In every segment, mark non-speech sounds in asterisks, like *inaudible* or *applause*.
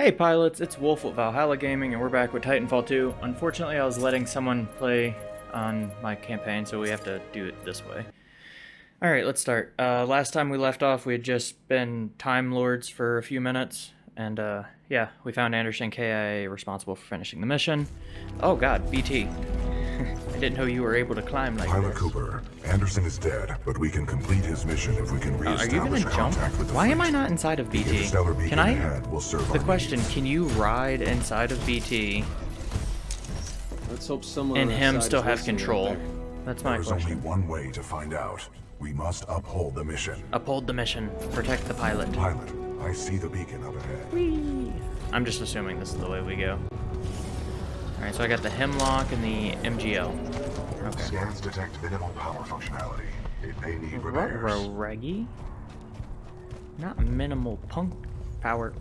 Hey pilots, it's Wolf with Valhalla Gaming and we're back with Titanfall 2. Unfortunately, I was letting someone play on my campaign, so we have to do it this way. Alright, let's start. Uh, last time we left off, we had just been Time Lords for a few minutes, and uh, yeah, we found Anderson KIA responsible for finishing the mission. Oh god, BT. I didn't know you were able to climb like Pilot this. Cooper, Anderson is dead, but we can complete his mission if we can reestablish Uh, are you gonna reestablish jump? contact with the Why am I not inside of BT? Can I? ahead will serve The question, needs. can you ride inside of BT Let's hope someone and on that him still is have control? That's my There is only one way to find out. We must uphold the mission. Uphold the mission. Protect the pilot. Pilot, I see the beacon up ahead. Whee! I'm just assuming this is the way we go. Alright, so I got the Hemlock and the MGL. Okay. Scans detect minimal power functionality. It may need repairs. Reggie? Not minimal punk power.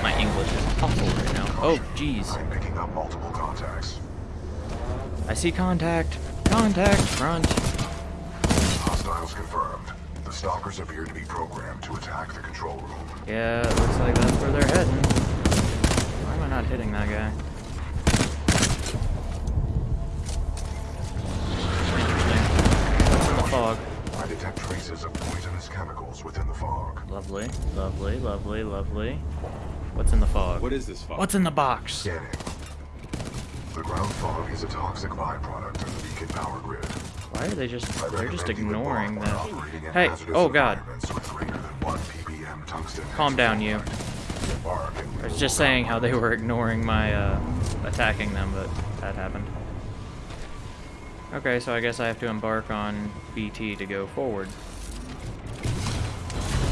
My English is awful right now. Oh, jeez. I'm picking up multiple contacts. I see contact. Contact front. Hostiles confirmed. The stalkers appear to be programmed to attack the control room. Yeah, it looks like that's where they're heading. Why am I not hitting that guy? Lovely, lovely, lovely, lovely. What's in the fog? What is this fog? What's in the box? Scanning. The ground fog is a toxic byproduct of the beacon power grid. Why are they just, they're just ignoring embark that. on operating in Hey, oh god. environments with greater than 1 ppm tungsten Calm down, you. I was just saying how they were ignoring my, uh, attacking them, but that happened. Okay, so I guess I have to embark on BT to go forward.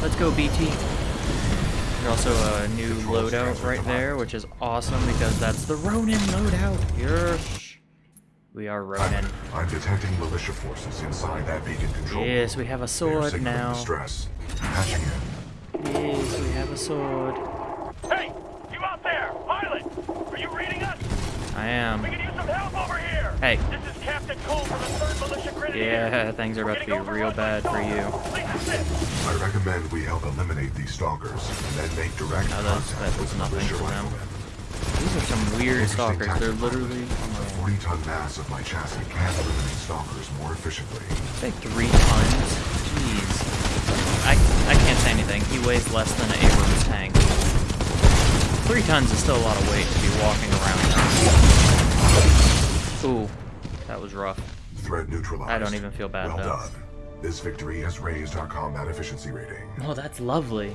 Let's go, BT. There's also a new loadout right there, which is awesome because that's the Ronin loadout. Yes. We are Ronin. I'm detecting militia forces inside that beacon control. Yes, we have a sword signaling now. Distress. Patching in. Yes, we have a sword. Hey, you out there, pilot! Are you reading us? I am. We can use some help over here. Hey. This is Captain Cole from the Third Militia Grenadiers. Yeah, *laughs* things are about to be We're gonna go real bad for one you. I recommend we help eliminate these stalkers and then make direct No, that's- contact that with nothing for them. These are some weird stalkers. They're literally The 40-ton mass of my chassis can eliminate stalkers more efficiently. say three tons. Jeez. I I can't say anything. He weighs less than an Abrams tank. Three tons is still a lot of weight to be walking around. Ooh, that was rough. Threat neutralized. I don't even feel bad, well though. done. This victory has raised our combat efficiency rating. Oh, that's lovely.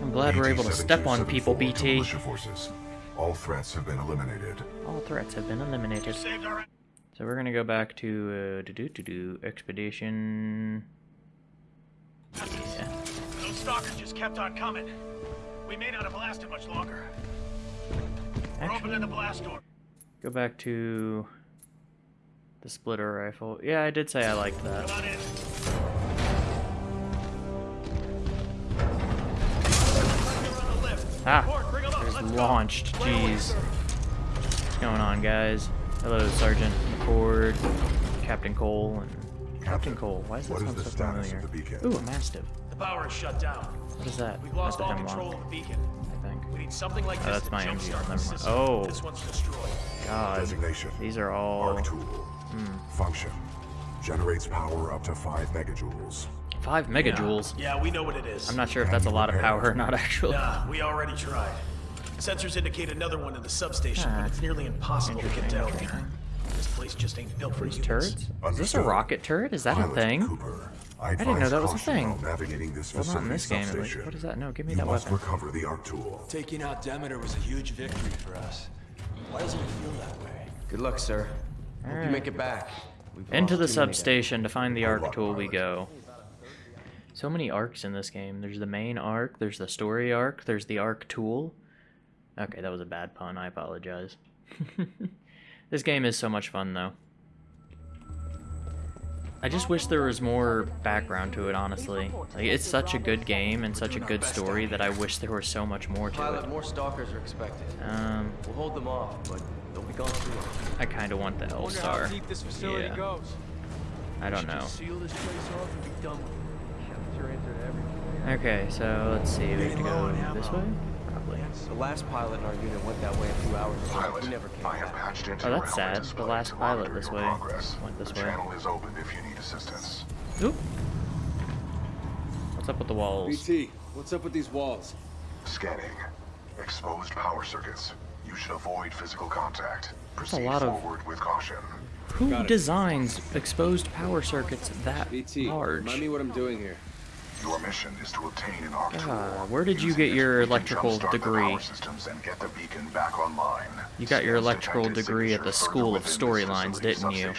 I'm glad we're able to step on people, BT-7274 to BT. Militia forces. All threats have been eliminated. All threats have been eliminated. So we're gonna go back to uh, to do to do expedition. Yeah. Those stalkers just kept on coming. We may not have lasted much longer. We're opening the blast door. go back to the splitter rifle. Yeah, I did say I liked that. Ah, Report, bring 'em up, there's launched. Clear Jeez, what's going on, guys? Hello, Sergeant McCord, Captain Cole, and Captain Cole. Why is that What is sound the so status familiar? of the? Ooh, a mastiff. The power is shut down. What is that? We've lost That's all control of the beacon. I think. We need something like Oh, this that's my jumpstart MGL, the never mind. system. Oh. This one's destroyed. God, Designation. these are all Arc tool. Function. Generates power up to 5 megajoules. five megajoules. Yeah, we know what it is. I'm not sure if that's a lot of power or not, actually. Nah, we already tried. Sensors indicate another one in the substation, Ah, but it's nearly impossible to get down interesting, here. This place just ain't built for These humans. turrets? Is this a rocket turret? Is that a thing? Cooper, I, I didn't know that was a thing. while Navigating this Well, not in this game. at least. substation. What is that? No, give me You that must weapon. recover the arc tool. Taking out Demeter was a huge victory for us. Why doesn't it feel that way? Good luck, sir. Alright. you make it back. We've Into the substation to find the arc tool we go. So many arcs in this game. There's the main arc, there's the story arc, there's the arc tool. Okay, that was a bad pun. I apologize. *laughs* this game is so much fun, though. I just wish there was more background to it, honestly. Like, it's such a good game and such a good story that I wish there was so much more to Pilot, it. more stalkers are expected. Um, We'll hold them off, but they'll be gone soon. I kind of want the L star. this facility Yeah. goes. I don't know. seal this place off and be done with it. Your answer to everything. Okay, so let's see. We have to go this way? Probably. The last pilot in our unit went that way a few hours ago. Pilot, He never came I have back. patched into Oh, your that's sad. The last to pilot monitor this way progress. went this the way. channel is open if you need assistance. Oop. What's up with the walls? BT, what's up with these walls? Scanning. Exposed power circuits. You should avoid physical contact. a Proceed lot of- forward with caution. Who Got it. designs exposed power circuits that BT, large? remind me what I'm doing here. Your mission is to obtain an arc tool. Ah, where did you Using get your electrical degree? and get the beacon back online. You got your electrical degree at the School of Storylines, didn't you?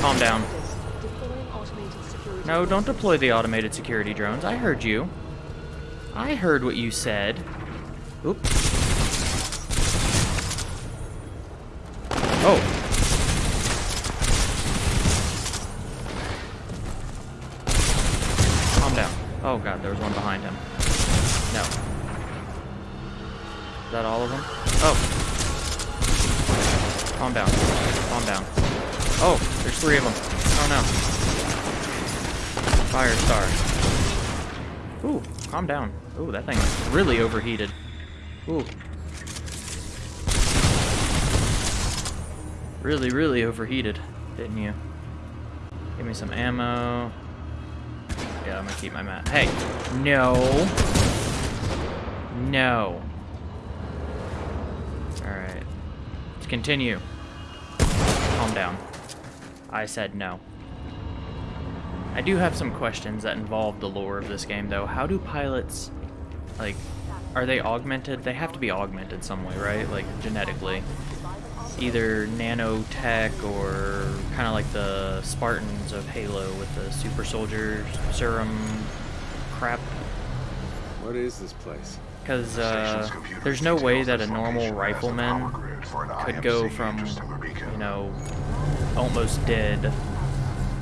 Calm down. No, don't deploy the automated security drones. I heard you. I heard what you said. Oop. Oh. Calm down. Oh god, there was one behind him. No. Is that all of them? Oh. Calm down. Calm down. Oh, there's three of them. Oh no. Fire star. Ooh, calm down. Ooh, that thing really overheated. Ooh. Really, really overheated, didn't you? Give me some ammo. Yeah, I'm gonna keep my mat. Hey! No! No. Alright. Let's continue. Calm down. I said no. I do have some questions that involve the lore of this game, though. How do pilots, like, are they augmented? They have to be augmented some way, right? Like, genetically. Either nanotech or kind of like the Spartans of Halo with the super soldier serum crap. What is this place? Because uh, there's no way that a normal location as the rifleman power grid for an could go from, interstellar you know, almost dead,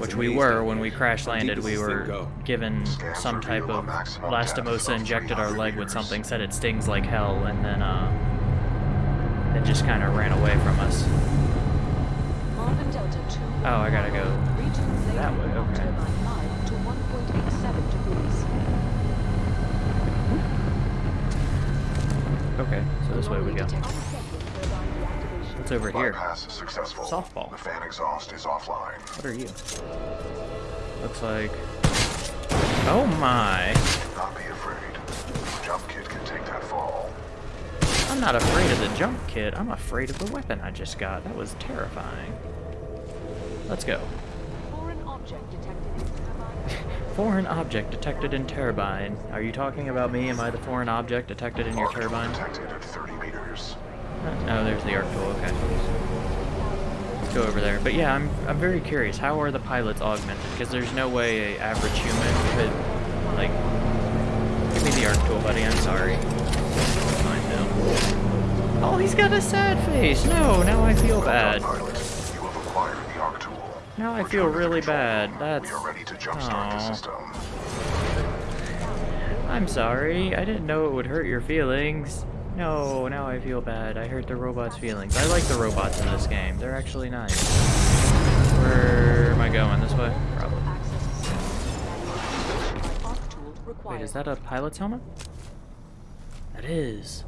which we were when we crash landed. We were given some type of lastimosa injected our leg with something, said it stings like hell, and then uh, it just kind of ran away from us. Marvin Delta 2. Oh, I gotta go that way, okay. 5 to 1.87 degrees. Okay, so this way we go. What's over here? Bypass successful. Softball. The fan exhaust is offline. What are you? Looks like. Oh my! Not be afraid. Jump kit can take that fall. I'm not afraid of the jump kit. I'm afraid of the weapon I just got. That was terrifying. Let's go. Foreign object detected in turbine. *laughs* Foreign object detected in turbine. Are you talking about me? Am I the foreign object detected in your turbine? detected at 30 meters. Oh, there's the arc tool. Okay. Let's go over there. But yeah, I'm I'm very curious. How are the pilots augmented? Because there's no way a average human could like. Give me the arc tool, buddy. I'm sorry. Find him. Oh, he's got a sad face. No, now I feel bad. pilot. You have acquired the arc tool. Now I feel really bad. That's. We are ready to jumpstart the system. I'm sorry. I didn't know it would hurt your feelings. No, now I feel bad. I hurt the robot's feelings. I like the robots in this game. They're actually nice. Where am I going? This way? Probably. Wait, is that a pilot's helmet? That is.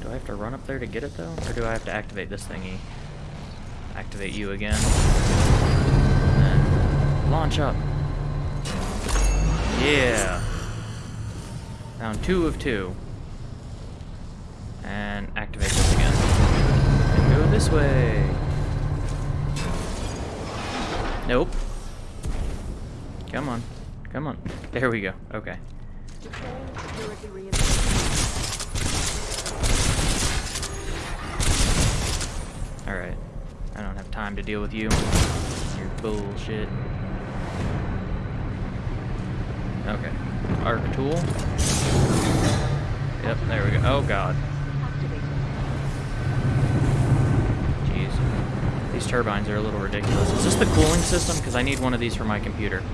Do I have to run up there to get it though? Or do I have to activate this thingy? Activate you again. Launch up. Yeah. Found two of two. And activate this again. And go this way. Nope. Come on. Come on. There we go. Okay. Alright. I don't have time to deal with you. Your bullshit. Okay. Arc tool. Yep, there we go. Oh god. Activated. Jeez. These turbines are a little ridiculous. Is this the cooling system? Because I need one of these for my computer.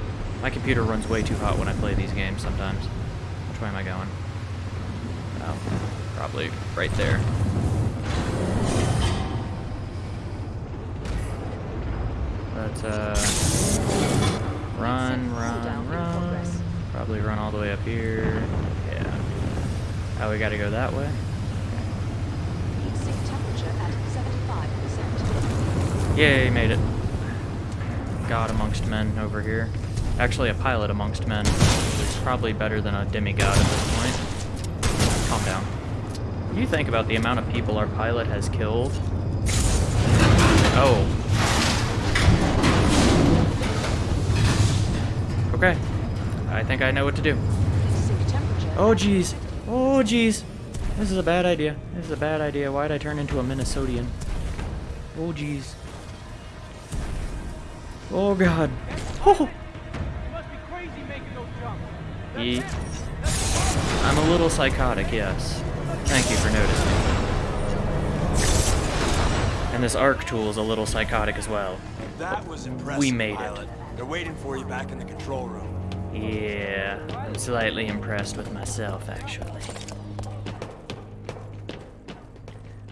My computer runs way too hot when I play these games sometimes. Which way am I going? Oh, probably right there. Let's, uh... Run, run, run. Probably probably run all the way up here. Yeah. Oh, we gotta go that way? Yay, made it. God amongst men over here. Actually, a pilot amongst men, is probably better than a demigod at this point. Calm down. You think about the amount of people our pilot has killed. Oh. Okay. I think I know what to do. Oh jeez. Oh jeez. This is a bad idea. This is a bad idea. Why'd I turn into a Minnesotian? Oh jeez. Oh god. Oh. Ye- I'm a little psychotic, yes. Thank you for noticing. And this arc tool is a little psychotic as well. That was impressive, We made it. They're waiting for you back in the control room. Yeah, I'm slightly impressed with myself, actually.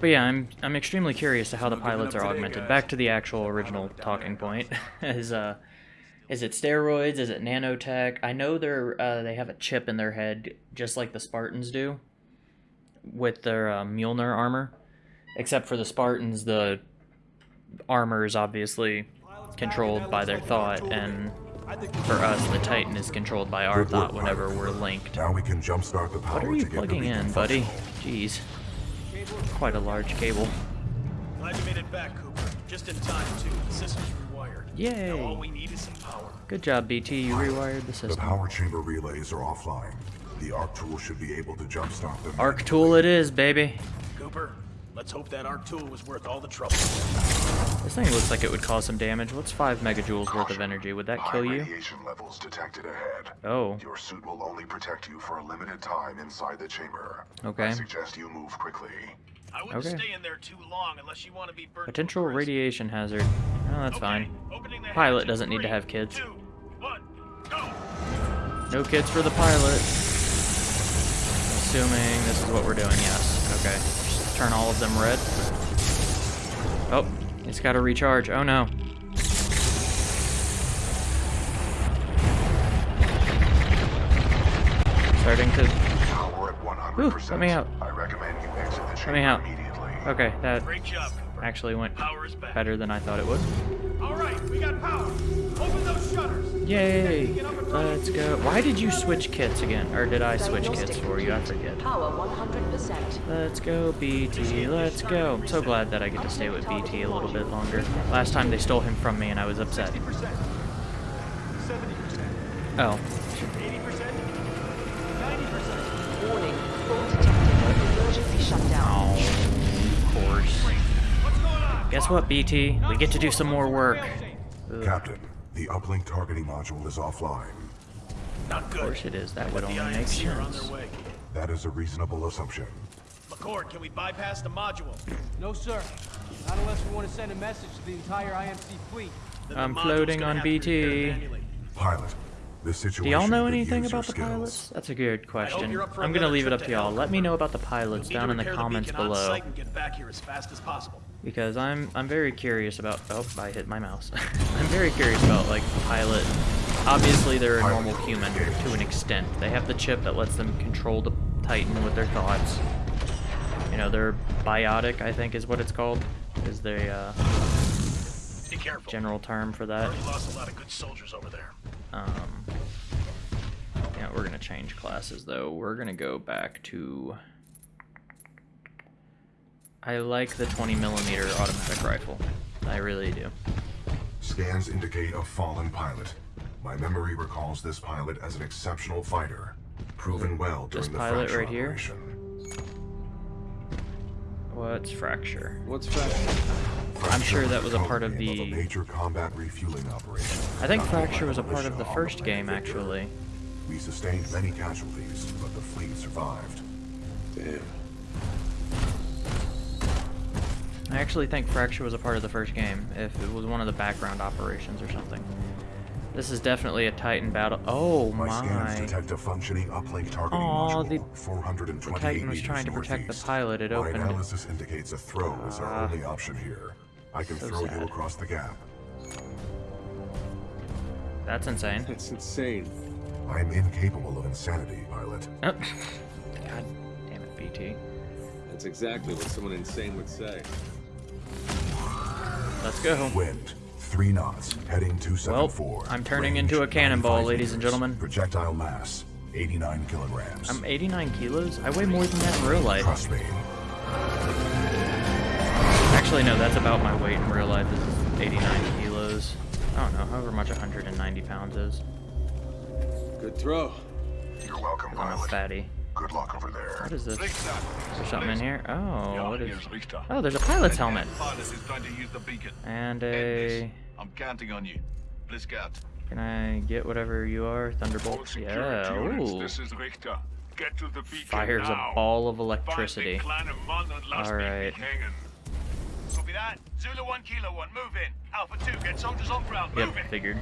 But yeah, I'm I'm extremely curious to how the pilots are today, augmented. guys. Back to the actual original talking point. *laughs* is uh, is it steroids? Is it nanotech? I know they're uh, they have a chip in their head, just like the Spartans do, with their uh, Mjolnir armor. Except for the Spartans, the armor is obviously controlled by their thought, and for us, the Titan is controlled by our thought whenever we're linked. Now we can jumpstart the power What are you plugging in, buddy? Jeez. Quite a large cable. Glad you made it back, Cooper. Just in time, too. The system's rewired. Yay. Now all we need is some power. Good job, BT. You rewired the system. The power chamber relays are offline. The arc tool should be able to jumpstart them. Arc tool it is, baby. Cooper, let's hope that arc tool was worth all the trouble. This thing looks like it would cause some damage. What's 5 megajoules worth of energy? Would that High kill you? radiation levels detected ahead. Oh. Your suit will only protect you for a limited time inside the chamber. Okay. I suggest you move quickly. I wouldn't Okay. stay in there too long unless you want to be burnt. to a Potential radiation hazard. Oh, that's Okay, fine. the Pilot doesn't need to have kids. Two, one, go. No kids for the pilot. Assuming this is what we're doing, yes. Okay. Just turn all of them red. Oh, it's got to recharge. Oh no. Starting to. Power at 100%. Ooh, let me out. I recommend you exit the chamber me out. immediately. Okay, that Great job, Cooper. actually went Power is back. better than I thought it would. All right, we got power. Open those shutters. Yay! Get up and running. Let's go. Why did you switch kits again? Or did I switch kits for you? I forget. Power 100%. Let's go, BT. Let's go. I'm so glad that I get to stay with BT a little bit longer. Last time they stole him from me and I was upset. 60%, Oh. 80%, 90%. Warning. Fault detected. Emergency shutdown. Oh, of course. What's going on? Guess what, BT? We get to do some more work. Ugh, Captain, the uplink targeting module is offline. Not good. of course it is. That would The only make IMC are on sense. Their way. That is a reasonable assumption. McCord, can we bypass the module? No, sir. Not unless we want to send a message to the entire IMC fleet. Then I'm floating on have to be BT. repaired manually. Pilot, this situation Do y'all know anything about the skills. pilots? That's a good question. you're up for I'm gonna leave it up to to y'all. Let me know about the pilots down in the comments beacon on below. and get back here as fast as possible. because I'm I'm very curious about. Oh, I hit my mouse. *laughs* I'm very curious about like the pilot. Obviously, they're a Pilot normal human engaged. to an extent. They have the chip that lets them control the Titan with their thoughts. You know, they're biotic. I think is what it's called. Is the uh, Be careful. general term for that. Already lost a lot of good soldiers over there. Um, yeah, we're gonna change classes though. We're gonna go back to. I like the 20 millimeter automatic rifle. I really do. Scans indicate a fallen pilot. My memory recalls this pilot as an exceptional fighter, proven well during This the pilot fracture right here? What's fracture? What's fracture? I'm sure that was a part of name the- a major combat refueling operation. I think conducted fracture was a part of the first game Victor. actually. We sustained many casualties, but the fleet survived. Damn. I actually think fracture was a part of the first game. If it was one of the background operations or something. This is definitely a Titan battle. Oh My, scans my! detect a functioning uplink targeting Aw, module, the- 428 the Titan was meters trying to protect the northeast. pilot, it My opened- analysis indicates a throw is our Ah. only option here. I can So throw sad. you across the gap. That's insane. That's insane. I'm incapable of insanity, pilot. Oh. *laughs* God damn it, BT. That's exactly what someone insane would say. Let's go. Wind, three knots, heading 274. Well, I'm turning Range, into a cannonball, 95 ladies and gentlemen. Projectile mass, 89 kilograms. I'm 89 kilos? I weigh more than that in real life. Trust me. Actually, no, that's about my weight in real life. This is 89 kilos. I don't know, however much 190 pounds is. Good throw. You're welcome, I'm pilot. fatty. Good luck over there. What is this? Richter. Is there something in here? Oh, what is... Oh, there's a pilot's helmet. Pilot is going to use the beacon. And a... I'm counting on you. Blitzcat. Can I get whatever you are? Thunderbolt? Yeah, ooh. This is Richter. Get to the beacon Fires now. a ball of electricity. the clan of Mon and Last Alright. hanging. Copy that. Zulu 1, Kilo 1, move in. Alpha 2, get soldiers on ground. Yep, Move in. figured.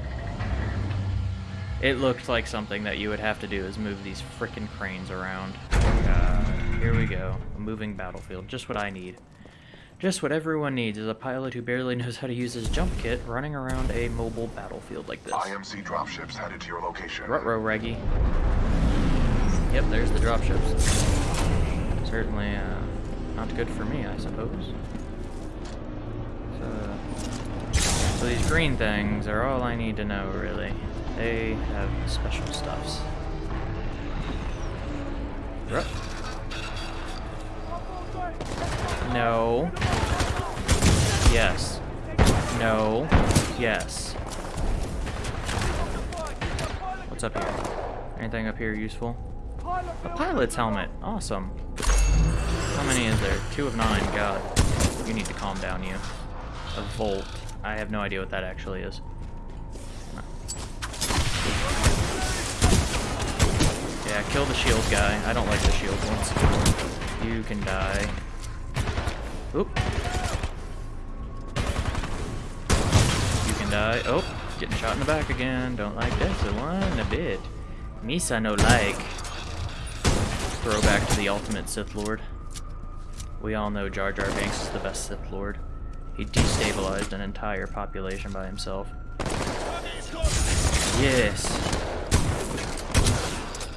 It looked like something that you would have to do is move these frickin' cranes around. Uh, here we go. A moving battlefield. Just what I need. Just what everyone needs is a pilot who barely knows how to use his jump kit running around a mobile battlefield like this. IMC dropships headed to your location. Rutro Reggie. Yep, there's the dropships. Certainly uh, not good for me, I suppose. So, so these green things are all I need to know, really. They have special stuffs. Ruh. No. Yes. No. Yes. What's up here? Anything up here useful? A pilot's helmet. Awesome. How many is there? Two of nine. God. You need to calm down, you. A volt. I have no idea what that actually is. Yeah, kill the shield guy. I don't like the shield ones. You can die. Oop. You can die. Oh, getting shot in the back again. Don't like this one a bit. Misa no like. Throwback to the ultimate Sith Lord. We all know Jar Jar Binks is the best Sith Lord. He destabilized an entire population by himself. Yes.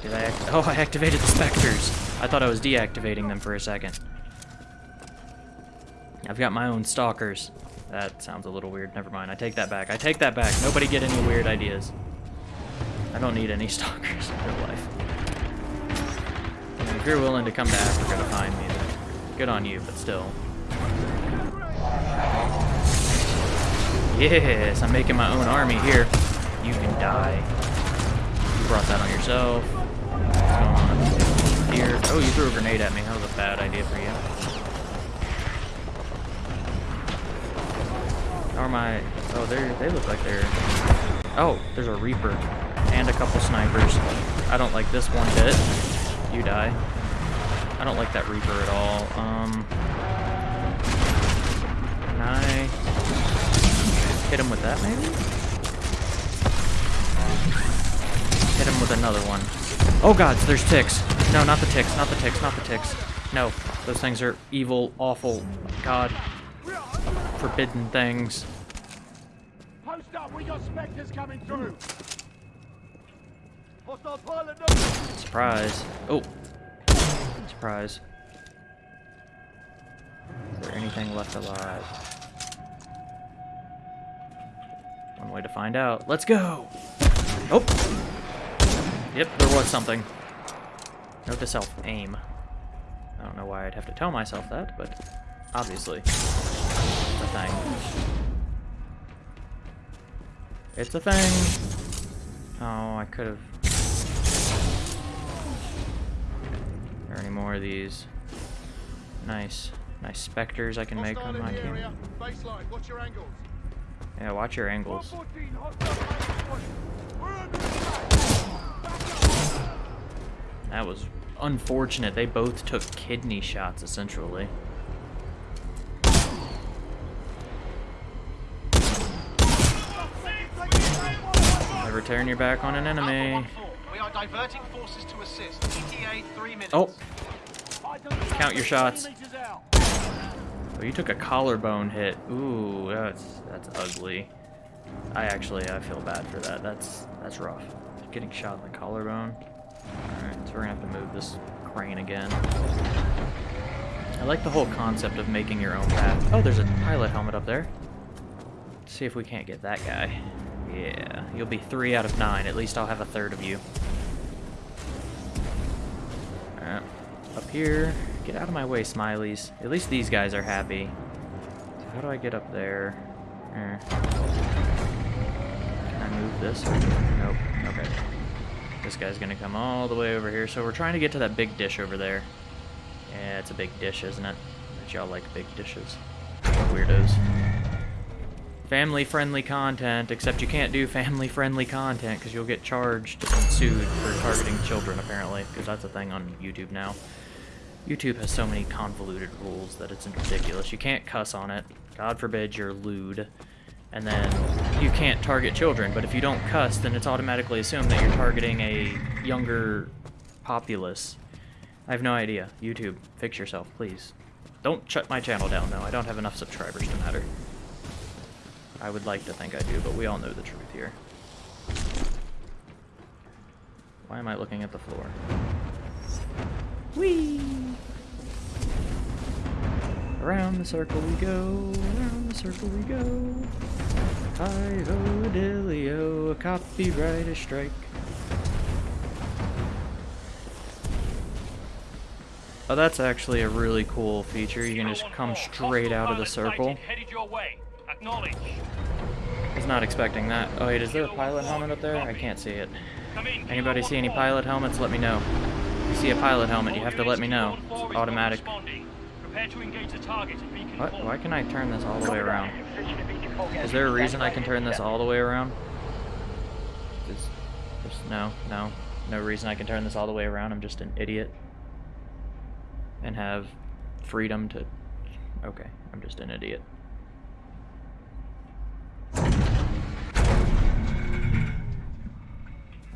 Did I Oh, I activated the specters. I thought I was deactivating them for a second. I've got my own stalkers. That sounds a little weird. Never mind. I take that back. I take that back. Nobody get any weird ideas. I don't need any *laughs* stalkers in real life. If you're willing to come to Africa to find me, then good on you, but still. Yes, I'm making my own army here. You can die. You brought that on yourself. What's going on here? Oh, you threw a grenade at me. That was a bad idea for you. Are my... Oh, they they look like they're... Oh, there's a Reaper. And a couple snipers. I don't like this one bit. You die. I don't like that Reaper at all. Um... Can I... Hit him with that, maybe? Hit him with another one. Oh god, there's ticks. No, not the ticks, not the ticks, not the ticks. No, those things are evil, awful, god, forbidden things. Post up, we got specters coming through. Hostile pilot, no. Surprise. Oh. Surprise. Is there anything left alive? One way to find out. Let's go! Oh! Yep, there was something. Note to self, aim. I don't know why I'd have to tell myself that, but obviously. It's a thing. It's a thing! Oh, I could have... There Are any more of these? Nice. Nice specters I can make on my team. Baseline, watch your angles. Yeah, watch your angles. 114, hostile We're under attack. That was unfortunate. They both took kidney shots, essentially. Turn your back on an enemy. We are diverting forces to assist. ETA three minutes. Oh, Count your shots. oh, you took a collarbone hit. Ooh, that's that's ugly. I actually I feel bad for that. That's that's rough. getting shot in the collarbone. Alright, so we're gonna have to move this crane again. I like the whole concept of making your own path. Oh, there's a pilot helmet up there. Let's see if we can't get that guy. Yeah, you'll be three out of nine. At least I'll have a third of you. Alright, up here. Get out of my way, smileys. At least these guys are happy. So how do I get up there? Eh. Can I move this? Nope. Okay. This guy's gonna come all the way over here. So we're trying to get to that big dish over there. Yeah, it's a big dish, isn't it? Bet y'all like big dishes. Weirdos. Family-friendly content, except you can't do family-friendly content because you'll get charged and sued for targeting children, apparently, because that's a thing on YouTube now. YouTube has so many convoluted rules that it's ridiculous. You can't cuss on it. God forbid you're lewd. And then you can't target children, but if you don't cuss, then it's automatically assumed that you're targeting a younger populace. I have no idea. YouTube, fix yourself, please. Don't shut my channel down, though. I don't have enough subscribers to matter. I would like to think I do, but we all know the truth here. Why am I looking at the floor? Whee! Around the circle we go, around the circle we go. Hi-ho, dilly-o, a copyright strike. Oh, that's actually a really cool feature. You can just come straight out of the circle. Headed. Acknowledge. I was not expecting that. Oh wait, is there a pilot helmet up there? I can't see it. Anybody see any pilot helmets? Let me know. If you see a pilot helmet, you have to let me know. It's automatic. Prepare to engage the target at beacon What? Why can I turn this all the way around? Is there a reason I can turn this all the way around? There's, there's no, no, no reason I can turn this all the way around. I'm just an idiot. And have freedom to... Okay, I'm just an idiot.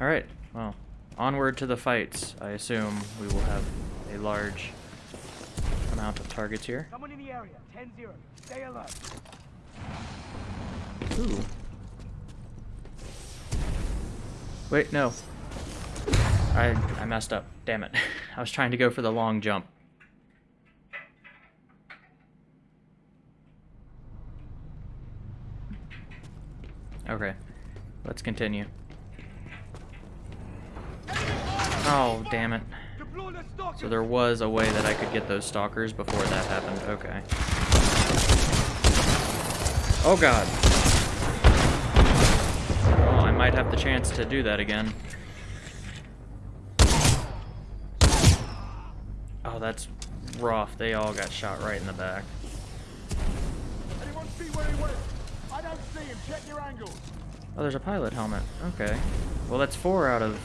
Alright, well, onward to the fights. I assume we will have a large amount of targets here. Someone in the area. 10-0. Stay alert. Ooh. Wait, no. I I messed up. Damn it. *laughs* I was trying to go for the long jump. Okay. Let's continue. Oh, damn it. Deploy the stalker. So there was a way that I could get those stalkers before that happened. Okay. Oh god. Oh, I might have the chance to do that again. Oh, that's rough. They all got shot right in the back. Anyone see where he went? I don't see him. Check your angles. Oh, there's a pilot helmet. Okay. Well, that's four out of...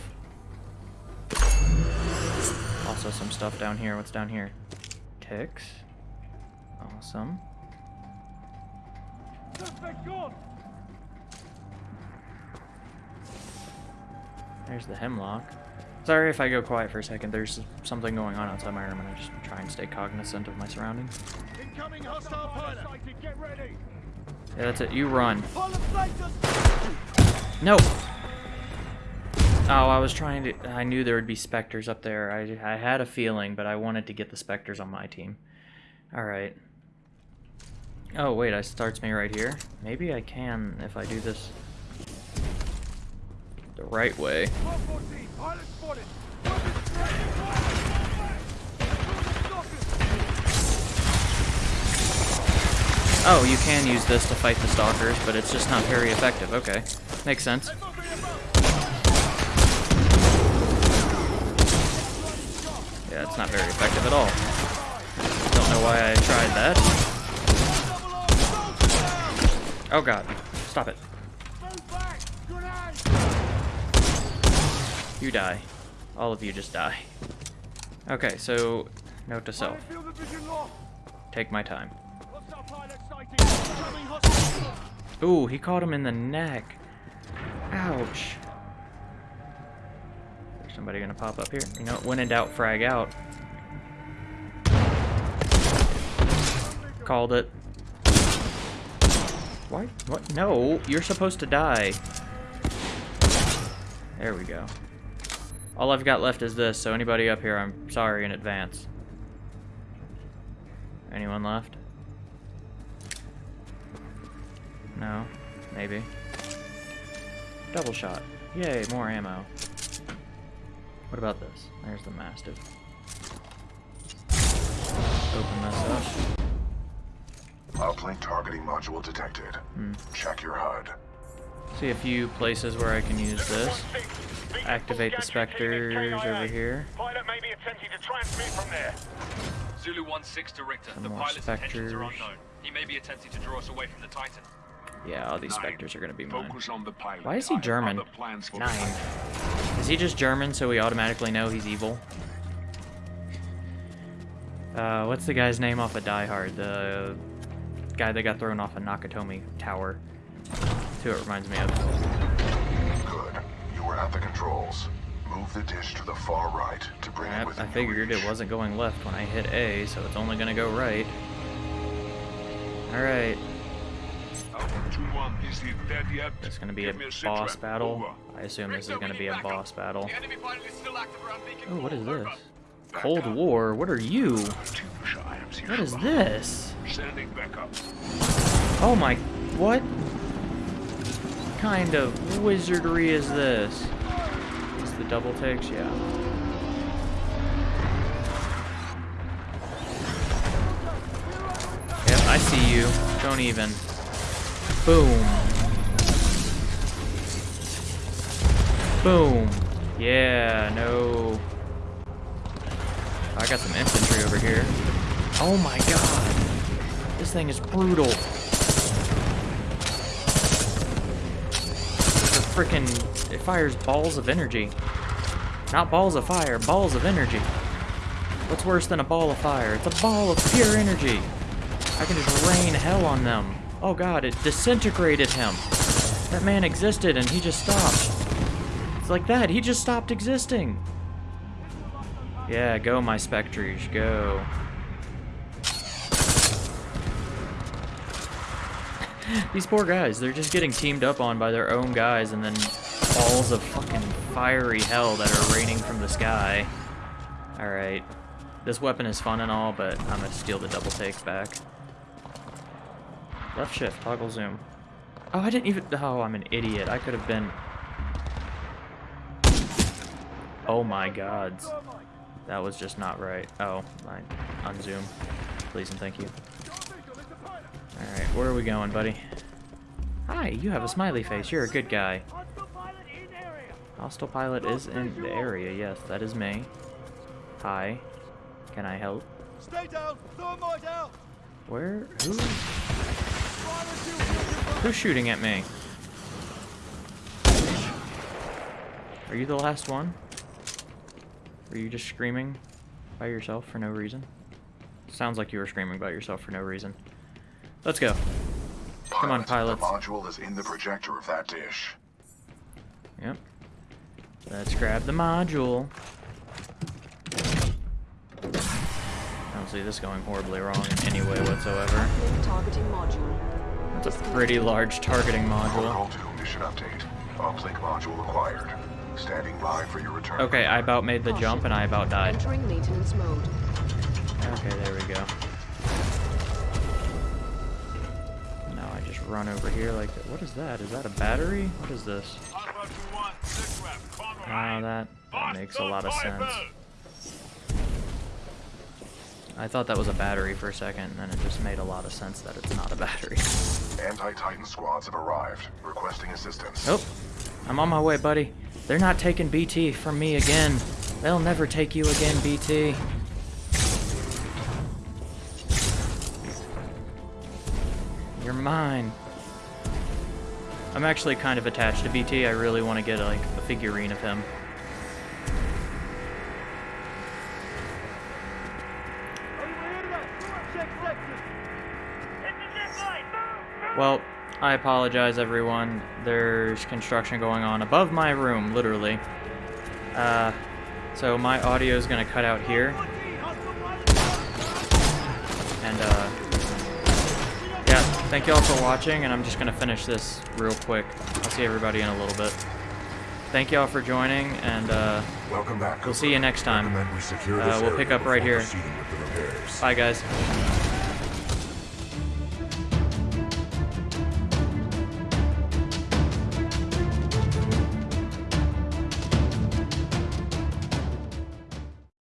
Also some stuff down here. What's down here? Ticks. Awesome. There's the hemlock. Sorry if I go quiet for a second. There's something going on outside my room, and I just try and stay cognizant of my surroundings. Incoming hostile pilot. Get ready. Yeah, that's it. You run. No! Oh, I was trying to... I knew there would be specters up there. I, I had a feeling, but I wanted to get the specters on my team. Alright. Oh, wait, I starts me right here. Maybe I can if I do this the right way. 114. Pilot spotted. Weapons ready. Deploy the stalkers. Oh, you can use this to fight the stalkers, but it's just not very effective. Okay. Makes sense. It's not very effective at all. Don't know why I tried that. Oh god. Stop it. You die. All of you just die. Okay, so note to self. Take my time. Ooh, he caught him in the neck. Ouch. Somebody gonna pop up here? You know, when in doubt, frag out. Called it. Why? What? No, you're supposed to die. There we go. All I've got left is this, so anybody up here, I'm sorry in advance. Anyone left? No? Maybe. Double shot. Yay, more ammo. What about this? There's the Mastiff. Open this up. Uplink targeting module detected. Hmm. Check your HUD. See a few places where I can use this. Activate the specters over here. Pilot may be attempting to transmit from there. Zulu 1-6 to Richter. Some the more pilot's intentions are unknown. He may be attempting to draw us away from the Titan. Yeah, all these specters are gonna be mine. on the pilot. Why is he German? Nine. Is he just German so we automatically know he's evil? Uh, what's the guy's name off of Die Hard? The guy that got thrown off a Nakatomi Tower. That's who it reminds me of. Good. You were at the controls. Move the dish to the far right to bring it Yep, within I figured your it wasn't going left when I hit A, so it's only gonna go right. Alright, it's gonna be a boss battle. I assume this is gonna be a boss battle. Oh, what is this? Cold War? What are you? What is this? Oh my, what kind of wizardry is this? Is the double takes? Yeah. Yep, I see you. Don't even. Boom. Boom. Yeah, no. I got some infantry over here. Oh my god. This thing is brutal. The freaking it fires balls of energy. Not balls of fire, balls of energy. What's worse than a ball of fire? It's a ball of pure energy. I can just rain hell on them. Oh god, it disintegrated him. That man existed and he just stopped. It's like that, he just stopped existing. Yeah, go my Spectres, go. *laughs* These poor guys, they're just getting teamed up on by their own guys and then balls of fucking fiery hell that are raining from the sky. Alright. This weapon is fun and all, but I'm gonna steal the double takes back. Left shift, toggle zoom. Oh, I didn't even- oh, I'm an idiot. I could have been... Oh my gods. That was just not right. Oh, I unzoom. Please and thank you. Alright, where are we going, buddy? Hi, you have a smiley face. You're a good guy. Hostile pilot is in the area. Yes, that is me. Hi. Can I help? Stay down! Thermite out! Where? Who? Who's shooting at me? Are you the last one? Were you just screaming by yourself for no reason? Sounds like you were screaming by yourself for no reason. Let's go. Come on, Pilot, pilots. The module is in the projector of that dish. Yep. Let's grab the module. I don't see this going horribly wrong in any way whatsoever. Targeting module. That's a pretty large targeting module. Protocol 2 mission update. Uplink module acquired. Standing by for your return. Okay, I about made the jump and I about died. Entering maintenance mode. Okay, there we go. Now I just run over here like that. What is that? Is that a battery? What is this? Alpha 2-1, six rep, Conroy. Ah, that, that makes a lot of sense. I thought that was a battery for a second, and then it just made a lot of sense that it's not a battery. Anti-Titan squads have arrived, requesting assistance. Oh, I'm on my way, buddy. They're not taking BT from me again. They'll never take you again, BT. You're mine. I'm actually kind of attached to BT. I really want to get like a figurine of him. Well, I apologize, everyone. There's construction going on above my room, literally. Uh, so my audio is gonna cut out here. And, uh, yeah, thank you all for watching, and I'm just gonna finish this real quick. I'll see everybody in a little bit. thank y'all for joining, and uh, Welcome back. we'll see you next time. We uh, we'll pick up right here. proceeding with the repairs. Bye, guys.